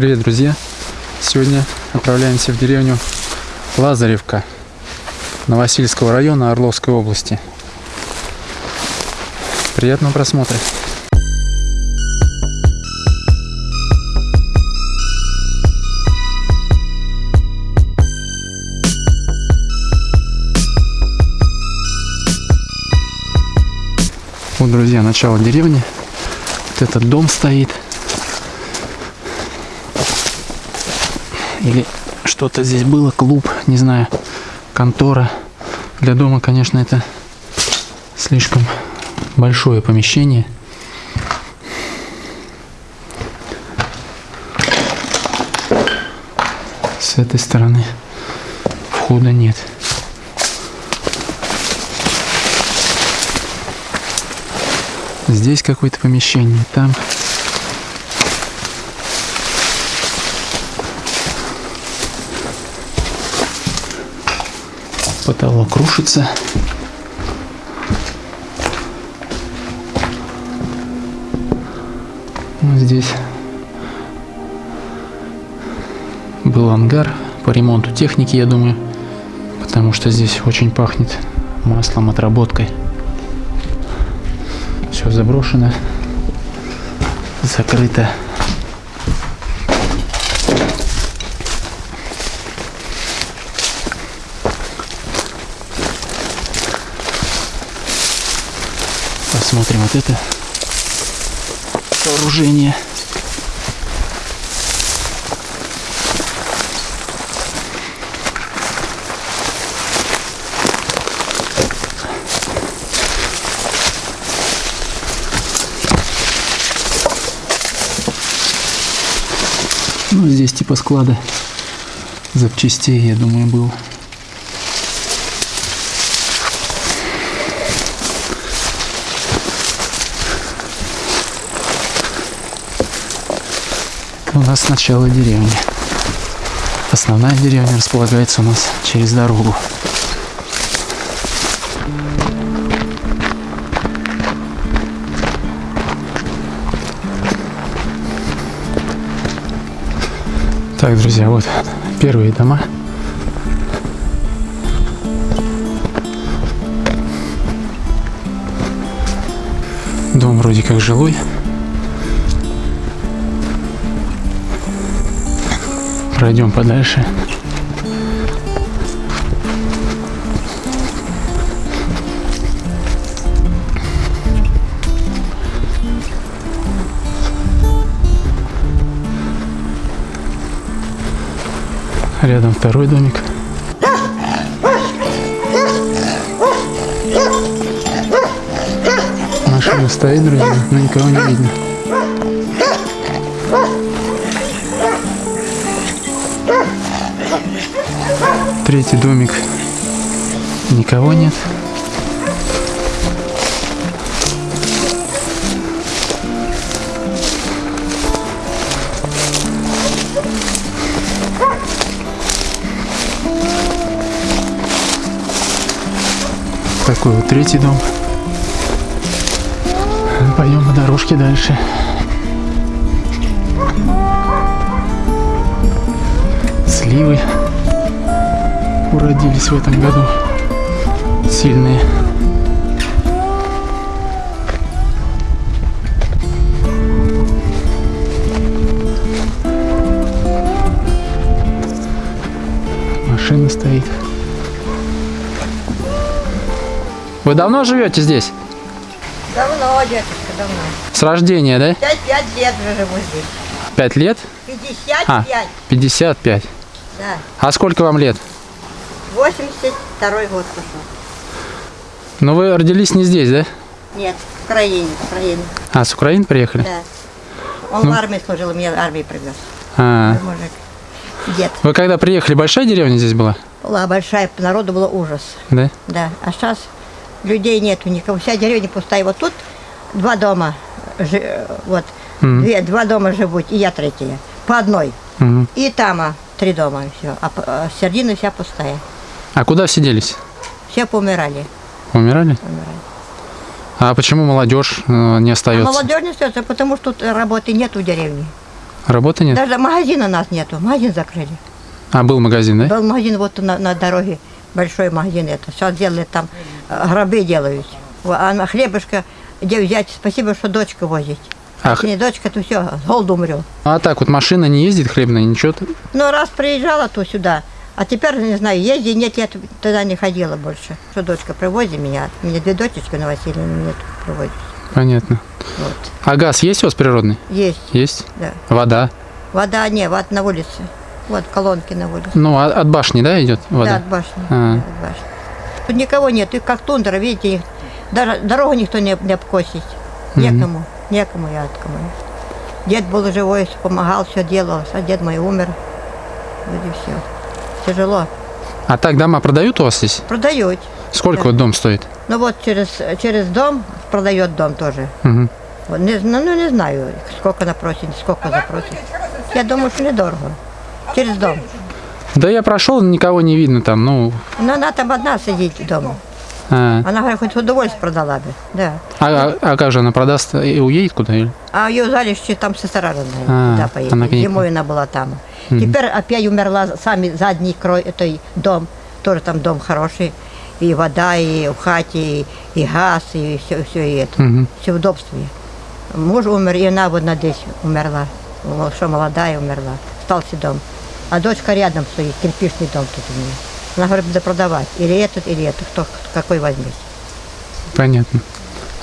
Привет, друзья! Сегодня отправляемся в деревню Лазаревка Новосильского района Орловской области. Приятного просмотра! Вот, друзья, начало деревни. Вот этот дом стоит. Или что-то здесь было, клуб, не знаю, контора. Для дома, конечно, это слишком большое помещение. С этой стороны входа нет. Здесь какое-то помещение, там. Потолок рушится. Вот здесь был ангар по ремонту техники, я думаю, потому что здесь очень пахнет маслом, отработкой. Все заброшено, закрыто. Посмотрим вот это сооружение. Ну, здесь типа склада запчастей, я думаю, был. У нас начало деревни. Основная деревня располагается у нас через дорогу. Так, друзья, вот первые дома. Дом вроде как жилой. Пройдем подальше. Рядом второй домик. Машина стоит, друзья, но никого не видно. Третий домик. Никого нет. Такой вот третий дом. Пойдем по дорожке дальше. Сливы уродились в этом году. Сильные. Машина стоит. Вы давно живете здесь? Давно, дедушка, давно. С рождения, да? Пять, пять лет уже живу здесь. Пять лет? 55, А, 55. да. А сколько вам лет? 82 год пошел. Ну вы родились не здесь, да? Нет, в Украине, в Украине, А, с Украины приехали? да. Он в армии служил, меня армии привез. А, Мужик. Дед. вы когда приехали, большая деревня здесь была? Была большая, народу было ужас. Да? Да, а сейчас людей нету никого. Вся деревня пустая. Вот тут два дома, вот, Мгм. две, два дома живут, и я третья. По одной. Мгм. И там а, три дома, все. А, а середина вся пустая. А куда все делись? Все поумирали. Умирали? Умирали. А почему молодежь э, не А остается? молодежь не остается, потому что тут работы нет в деревне. Работы нет? Даже магазина у нас нету, магазин закрыли. А, был магазин, да? Был магазин вот на, на дороге, большой магазин это. Сейчас делают там, э, гробы делают. А на хлебушка где взять? Спасибо, что дочка возит. А, Если не дочка, то все, с голоду умрет. а так вот машина не ездит хлебная, ничего? Ну, раз приезжала то сюда, а теперь, не знаю, езди, нет, я т- туда не ходила больше. Что дочка привозит меня, у меня две дочечки на Василия, меня привозит. Понятно. Вот. А газ есть у вас природный? Есть, Есть? да. Вода? Вода, не, вода на улице. Вот колонки на улице. Ну, а- от башни, да, идет Да, вода? от башни. А. да, от башни. Тут никого нет, тут как тундра, видите, их- даже дорогу никто не, не обкосить. Некому, некому я от кому. Дед был живой, помогал, все делал, а дед мой умер. Вот и все. Тяжело. А так дома продают у вас здесь? Продают. Сколько Да. вот дом стоит? Ну вот через, через дом продает дом тоже. Мгм. Вот, не, зна- ну, не знаю, сколько напросит, сколько запросит. Я думаю, что недорого. Через дом. Да я прошел, никого не видно там, ну... Но она там одна сидит дома. А, Она, говорит, хоть удовольствие продала бы, да. а, а как же она продаст и уедет куда? или? А ее залище там сестра родная, А, туда поедет. она Зимой она была там. Теперь опять умерла сами задний крой, этой дом, тоже там дом хороший. И вода, и в хате, и, и газ, и все, все и это. Мгм. Все в удобстве. Муж умер, и она вот здесь умерла. Что молодая умерла. Остался дом. А дочка рядом стоит, кирпичный дом тут у меня. Она говорит, буду продавать. Или этот, или этот. Кто какой возьмет. Понятно.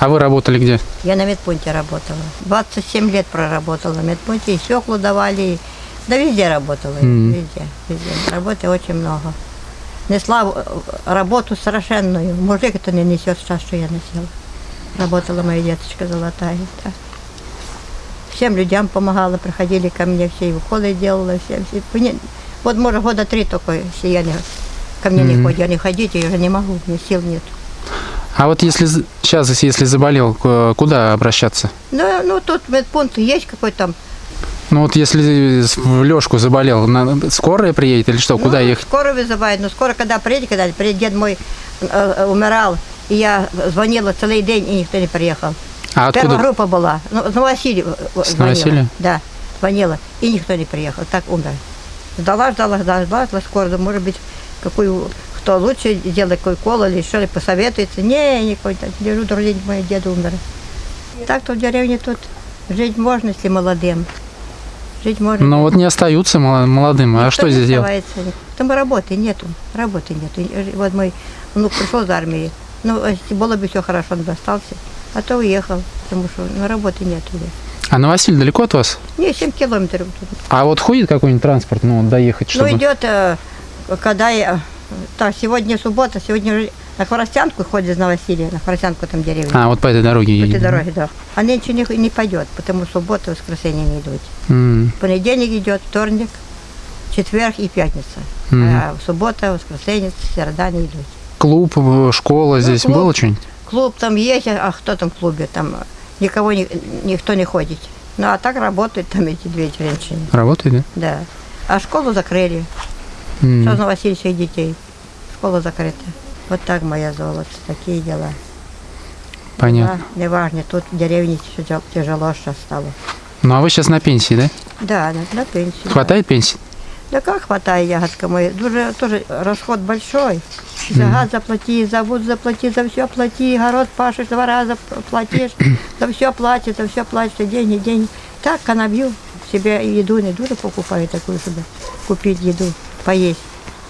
А вы работали где? Я на медпункте работала. 27 лет проработала на медпункте, и свеклу давали, да везде работала, Мгм. везде, везде. Работы очень много. Несла э, работу совершенную. Мужик это не несет сейчас, что я носила. Работала моя деточка золотая. да. Всем людям помогала, приходили ко мне, все и уколы делала, всем. все. Вот, может, года три только, если я не, ко мне не Мгм. ходят. Я не ходить, я уже не могу, у меня сил нет. А вот если сейчас, если заболел, куда обращаться? Ну, ну тут медпункт есть какой-то там Ну вот если в Лёшку заболел, на- скорая приедет или что? Куда ну, ехать? Скоро вызывают, но скоро, когда приедет, когда приедет, дед мой э, э, умирал, и я звонила целый день, и никто не приехал. А Первая откуда? группа была, ну, с Новосилия э, С звонила. Новосилия? Да, звонила, и никто не приехал, так умер. Ждала, ждала, ждала, ждала, скоро, может быть, какую, кто лучше делает какой кол или что ли, посоветуется. Не, никакой, так, лежу, другой день мой дед умер. Так-то в деревне тут жить можно, если молодым. Жить можно. Ну вот не остаются молодым. А что здесь делать? Там работы нету, работы нету. И Вот мой внук пришел из армии, ну, если было бы все хорошо, он бы остался, а то уехал, потому что ну, работы нету. А Новосиль далеко от вас? Не, 7 километров. А вот ходит какой-нибудь транспорт, ну, доехать, чтобы... Ну, идет, э, когда я, так, сегодня суббота, сегодня на Хворостянку ходит из Новосилия, на Хворостянку там деревня. А, вот по этой дороге по этой дороге, да. А нынче не, не пойдет, потому что суббота, воскресенье не идут. М, Понедельник идет, вторник, четверг и пятница. Мгм. А суббота, воскресенье, среда не идут. Клуб, э, школа здесь клуб. было что-нибудь? Клуб там есть, а кто там в клубе? Там никого, ни- никто не ходит. Ну, а так работают там эти две женщины. Работает, да? Да. А школу закрыли. Что на Васильевича детей? Школа закрыта. Вот так, моя золото, такие дела. Понятно. Да, неважно, тут в деревне тяжело, сейчас стало. Ну, а вы сейчас на пенсии, да? Да, на, на пенсию. Хватает пенсии? Да как хватает, ягодка моя? Тоже, тоже расход большой. За газ заплати, за воду заплати, за все плати, огород пашешь, два раза платишь, за все платишь, за все платишь, деньги, деньги. Так, канабью, себе еду не дура покупаю такую, чтобы купить еду, поесть.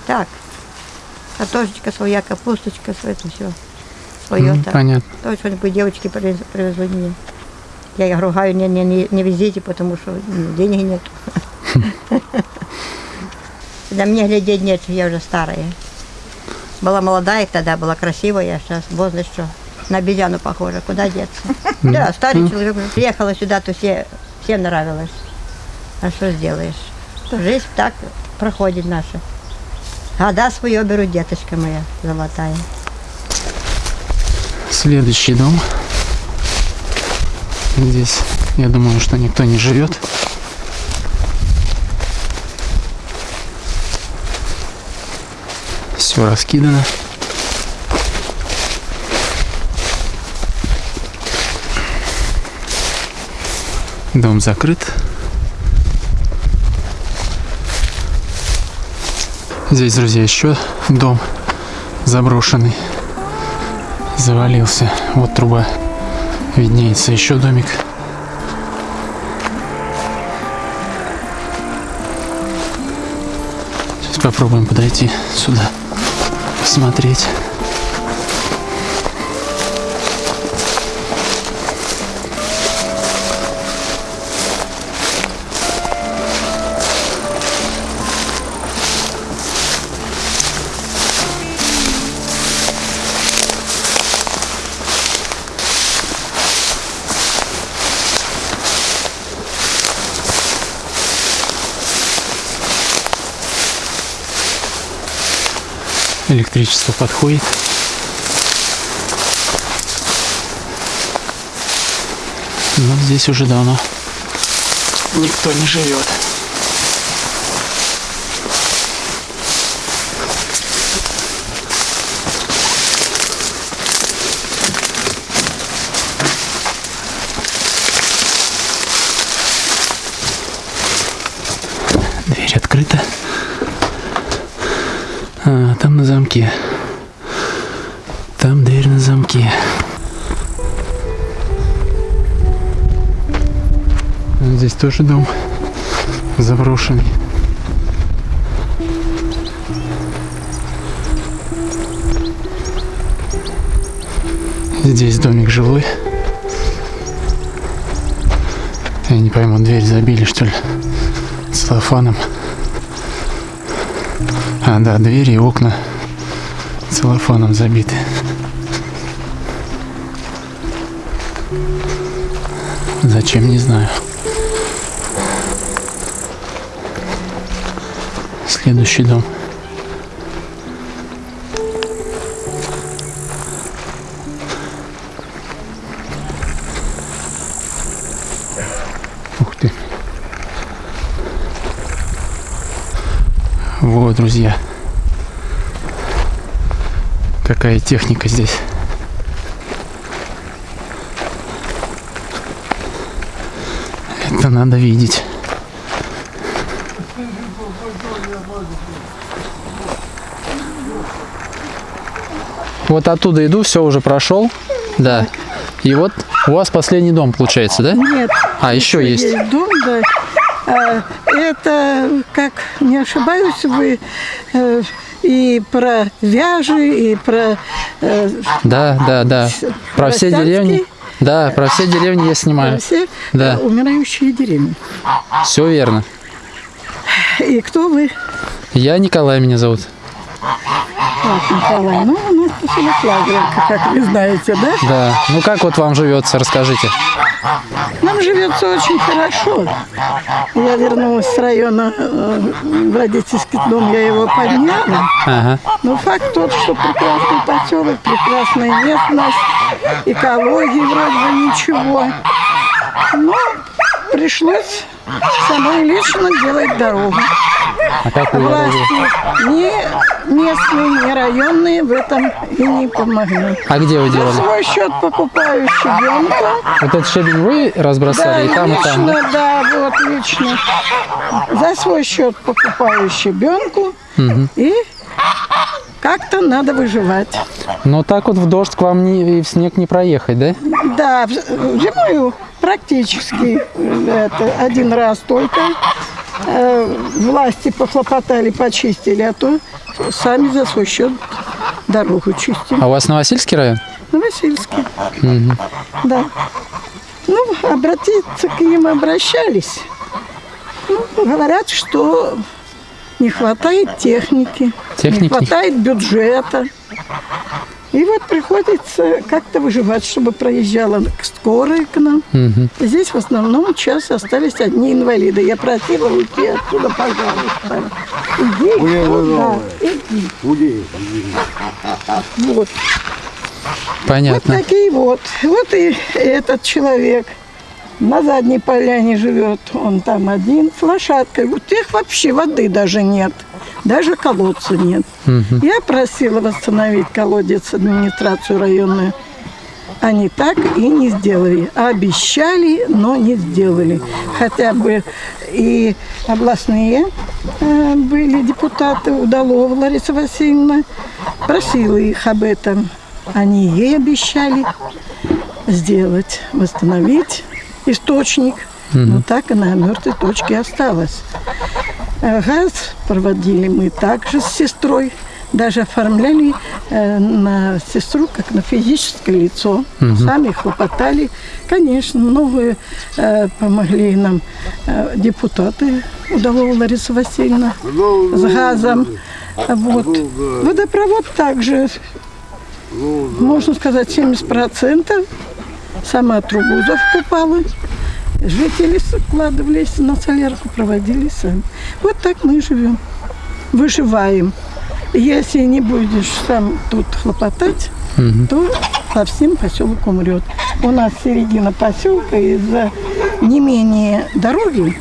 Так, картошечка своя, капусточка, все это все. Свое так. Понятно. То что-нибудь девочки привез- привезли мне. Я их ругаю, не, не, не, не везите, потому что м, денег нет. На меня глядеть нет, я уже старая. Была молодая тогда, была красивая, а сейчас возраст что? На обезьяну похожа, куда деться? Да, старый человек. Приехала сюда, то все, всем нравилось. А что сделаешь? Жизнь так проходит наша. Года свое беру, деточка моя золотая. Следующий дом. Здесь, я думаю, что никто не живет. Все раскидано. Дом закрыт. Здесь, друзья, еще дом заброшенный. Завалился. Вот труба виднеется. Еще домик. Сейчас попробуем подойти сюда, посмотреть. Электричество подходит. Но здесь уже давно никто не живет. Дверь открыта. А, там на замке. Там дверь на замке. Здесь тоже дом заброшенный. Здесь домик жилой. Я не пойму, дверь забили, что ли, целлофаном. А, да, двери и окна целлофаном забиты. Зачем, не знаю. Следующий дом. Ух ты. Вот, друзья. Какая техника здесь. Это надо видеть. Вот оттуда иду, все уже прошел. Да. И вот у вас последний дом получается, да? Нет. А, еще есть. Есть дом, да. А, Это, как не ошибаюсь, вы э, и про вяжи, и про э, Да, да, да. Про все деревни. Да, про все деревни я снимаю. все Да. э, умирающие деревни. Все верно. И кто вы? Я Николай меня зовут. Так, Николай. Ну, у нас поселок Лазаревка, как вы знаете, да? Да. Ну как вот вам живется, расскажите. Нам живется очень хорошо. Я вернулась с района э, в родительский дом, я его подняла. Ага. Но факт тот, что прекрасный поселок, прекрасная местность, экологии вроде бы ничего. Но пришлось самой лично делать дорогу. А как вы дорогу? Власти ни местные, ни районные в этом и не помогли. А где вы За делали? свой счет покупаю щебенку. Вот этот щебень вы Да, разбросали и там, и там. да? лично, да, вот лично. За свой счет покупаю щебенку и как-то надо выживать. Но так вот в дождь к вам не, и в снег не проехать, да? Да, зимою практически э, это один раз только. Э, Власти похлопотали, почистили, а то сами за свой счет дорогу чистим. А у вас Новосильский район? На Васильске. Да. Ну, обратиться к ним обращались. Ну, говорят, что не хватает техники, Техники? не хватает бюджета. И вот приходится как-то выживать, чтобы проезжала скорая к нам. Здесь в основном сейчас остались одни инвалиды. Я просила уйти отсюда, пожалуйста. Иди, да, иди. Вот. Понятно. Вот такие вот. Вот и этот человек на задней поляне живет. Он там один с лошадкой. У тех вообще воды даже нет. Даже колодца нет. Я просила восстановить колодец администрацию районную. Они так и не сделали. Обещали, но не сделали. Хотя бы и областные э, были депутаты, Удалова Лариса Васильевна, просила их об этом. Они ей обещали сделать, восстановить источник. Но так и на мертвой точке осталось. Э, Газ проводили мы также с сестрой. Даже оформляли э, на сестру как на физическое лицо. Сами хлопотали. Конечно, много э, помогли нам э, депутаты Удалова Лариса Васильевна с газом. Вот. Водопровод также, можно сказать, 70%. Сама трубу закупала. Жители складывались на солярку, проводили сами. Вот так мы живем, выживаем. Если не будешь сам тут хлопотать, то совсем поселок умрет. У нас середина поселка из-за не менее дороги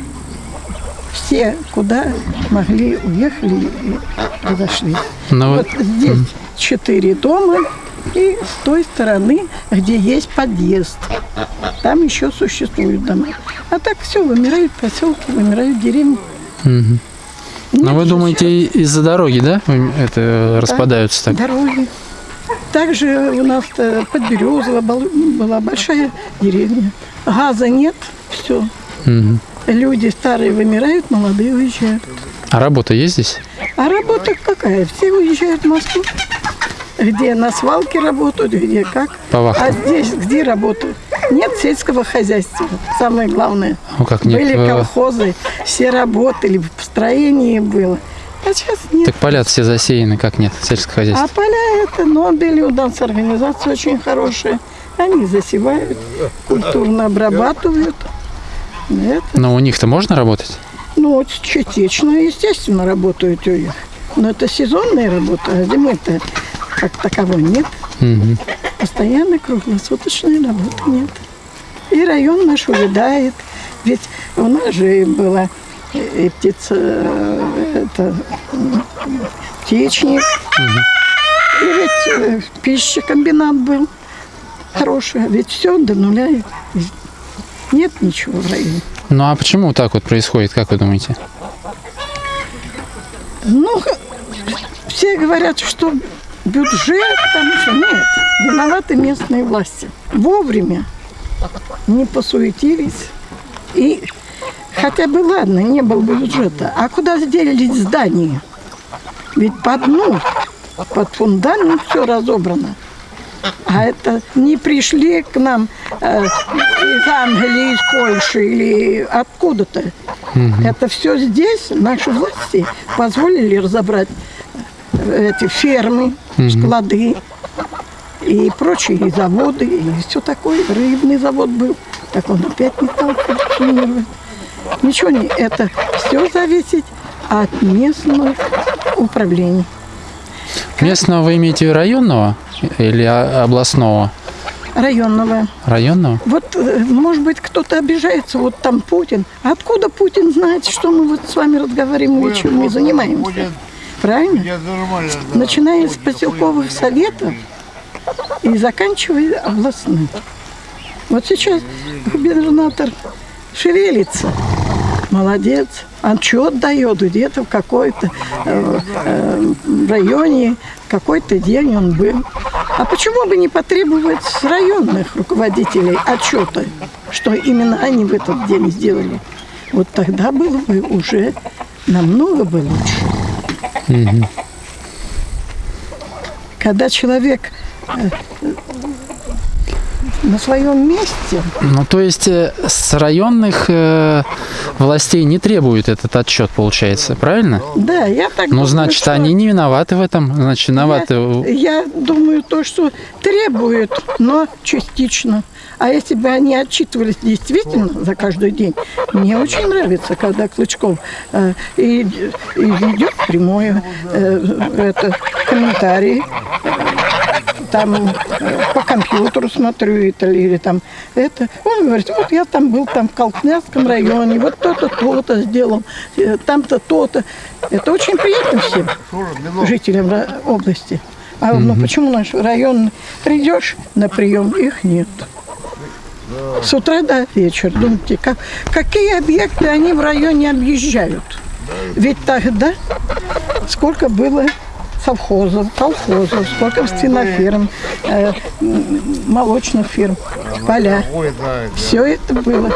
все куда могли уехали и разошлись. Ну Вот вот, здесь четыре дома, и с той стороны, где есть подъезд, там еще существуют дома. А так все, вымирают поселки, вымирают деревни. но Ну, вы думаете из-за дороги, да, это распадаются так? Дороги. Также у нас э, Подберезово был- была большая деревня. Газа нет, все. Мгм. Люди старые вымирают, молодые уезжают. А работа есть здесь? А работа какая? Все уезжают в Москву. Где на свалке работают, где как. По вахтам. А здесь где работают? Нет сельского хозяйства. Самое главное. Ну как нет? Были э, колхозы, все работали, в строении было. А сейчас нет. Так поля все засеяны, как нет, сельское А хозяйство. поля это Нобель, у нас организация очень хорошая. Они засевают, культурно обрабатывают. Это, Но у них-то можно работать? ну, частично, естественно, работают у них. Но это сезонная работа, а зимы-то как таковой нет. Мгм. Постоянно круглосуточной работы нет. И район наш увядает. Ведь у нас же была и птица, э, это, птичник. И ведь э, пищекомбинат был хороший. А Ведь все до нуля. Нет ничего в районе. Ну а почему так вот происходит, как вы думаете? Ну, все говорят, что бюджет, там что нет. Виноваты местные власти. Вовремя не посуетились. И хотя бы ладно, не было бы бюджета. А куда сделались здания? Ведь по дну, под фундамент все разобрано. А это не пришли к нам э, из Англии, из Польши или откуда-то. Это все здесь наши власти позволили разобрать эти фермы, склады и прочие заводы, и все такое. Рыбный завод был, так он опять не стал функционировать. Ничего не, это все зависит от местного управления. Местного вы имеете районного или областного? Районного. Районного? Вот, э, может быть, кто-то обижается, вот там Путин. А откуда Путин знает, что мы вот с вами разговариваем и чем мы занимаемся? Правильно? нормально. Начиная с поселковых советов и заканчивая областным. Вот сейчас губернатор шевелится. Молодец. Отчет дает где-то в какой-то э, э, районе, какой-то день он был. А почему бы не потребовать с районных руководителей отчета, что именно они в этот день сделали? Вот тогда было бы уже намного бы лучше. Когда человек э, на своем месте, Ну, то есть э, с районных э, властей не требует этот отчет, получается, правильно? да, я так Ну, думаю, значит, что они не виноваты в этом, значит, виноваты... Я, я думаю, то, что требуют, но частично. А если бы они отчитывались действительно за каждый день, мне очень нравится, когда Клычков э, и, и ведет прямое э, это, комментарии, там по компьютеру смотрю это, или там это. Он говорит, вот я там был там в Колкнянском районе, вот то-то, то-то сделал, э, там-то, то-то. Это очень приятно всем жителям области. А ну почему наш район придешь на прием, их нет. С утра до вечера. Думаете, как, какие объекты они в районе объезжают? Ведь тогда сколько было совхозов, колхозов, сколько свиноферм, э, молочных фирм, поля. Все это было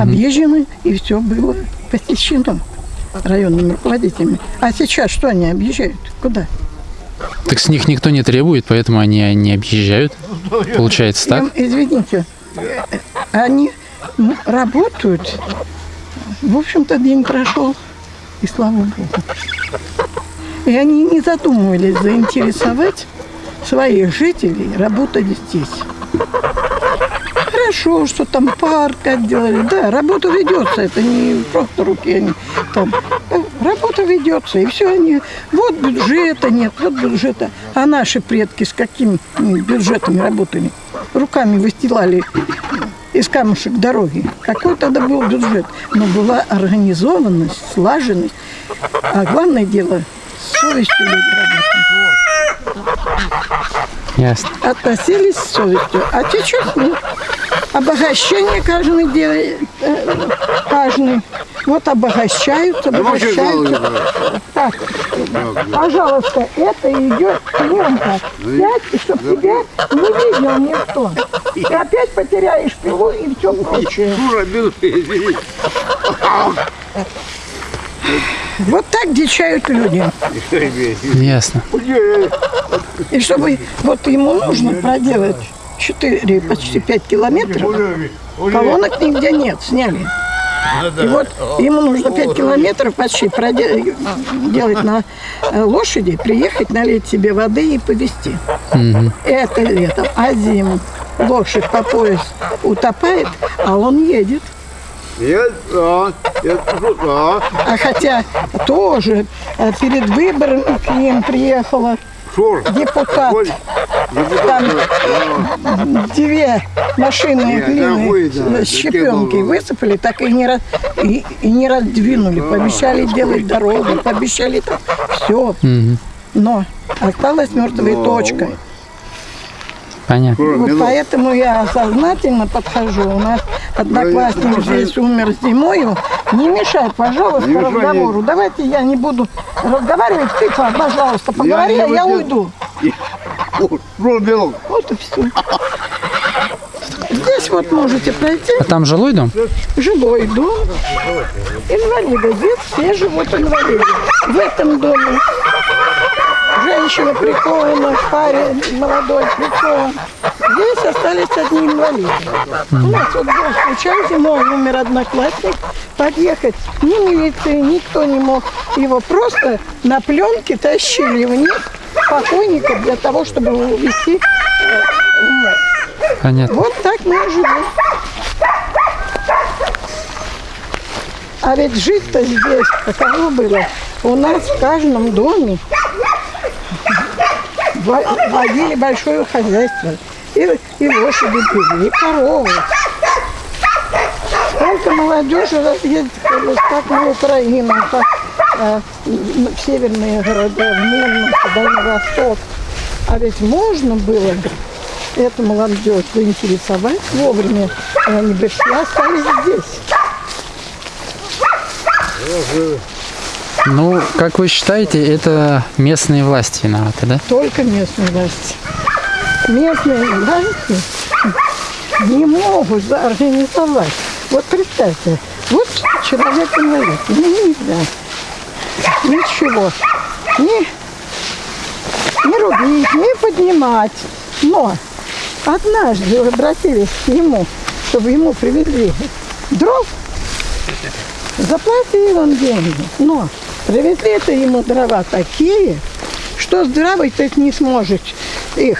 объезжено, и все было посещено районными руководителями. А сейчас что они объезжают? Куда? Так с них никто не требует, поэтому они не объезжают. Получается так? Я- извините, они м, работают. В общем-то, день прошел, и слава Богу. И они не задумывались заинтересовать своих жителей работать здесь. Хорошо, что там парк отделали. Да, работа ведется, это не просто руки они там. Э, Работа ведется, и все они. Вот бюджета нет, вот бюджета. А наши предки с какими м, бюджетами работали? Руками выстилали из камушек дороги. Какой тогда был бюджет? Но была организованность, слаженность. А главное дело, совестью люди работали. Ясно. Относились с совестью. А сейчас нет. Обогащение каждый делает, э, каждый. Вот обогащаются, обогащаются. Так, пожалуйста, это идет пленка. Сядь, и чтоб тебя не видел никто. Ты опять потеряешь пилу и все прочее. Вот так дичают люди. Ясно. И чтобы вот ему нужно проделать 4, почти 5 километров, колонок нигде нет, сняли. И вот ему нужно 5 километров почти проделать делать на э, лошади, приехать, налить себе воды и повезти. Это летом. А зиму лошадь по пояс утопает, а он едет. Нет, да, это да. А хотя тоже э, перед выборами к ним приехала Шур. депутат. Ой, депутат, Там да. две машины Нет, нахуй, да, с щепенкой такие высыпали, так и не, раз, и, и не раздвинули. Пообещали делать дорогу, пообещали там все. Но осталась мертвая точка. Понятно. Шур, Вот поэтому я сознательно подхожу. У нас одноклассник здесь умер зимою. Не мешай, пожалуйста, Не мешай, разговору. Давайте я не буду разговаривать. Ты, пожалуйста, поговори, не а я буду. уйду. Шур, минут. Вот и все. Здесь вот можете пройти. А там жилой дом? жилой дом. Инвалиды. Здесь все живут инвалиды. В этом доме женщина прикована, парень молодой прикован. Здесь остались одни инвалиды. У нас вот был случай, зимой умер одноклассник. Подъехать ни милиции, никто не мог. Его просто на пленке тащили вниз покойника для того, чтобы увезти э. Понятно. Вот так мы и живем. А ведь жить-то здесь каково было? У нас в каждом доме водили большое хозяйство. И, и лошади были, и коровы. Сколько молодежи разъездилось как на Украину, как э, м, в северные города, в Мурманск, Дальний Восток. А ведь можно было эту молодежь заинтересовать вовремя, они бы все остались здесь. Ну, как вы считаете, это местные власти виноваты, да? Только местные власти. Местные власти не могут организовать. Вот представьте, вот человек инвалид, ему нельзя ничего, ни, ни рубить, ни поднимать. Но однажды обратились к нему, чтобы ему привезли дров, заплатил он деньги. Но привезли это ему дрова такие, что здравый ты не сможет их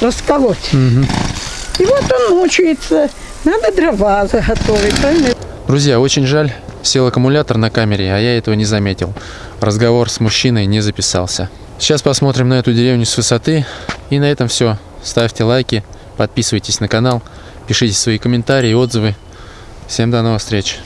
расколоть. И вот он мучается. Надо дрова заготовить, правильно? Друзья, очень жаль, сел аккумулятор на камере, а я этого не заметил. Разговор с мужчиной не записался. Сейчас посмотрим на эту деревню с высоты. И на этом все. Ставьте лайки, подписывайтесь на канал, пишите свои комментарии, отзывы. Всем до новых встреч.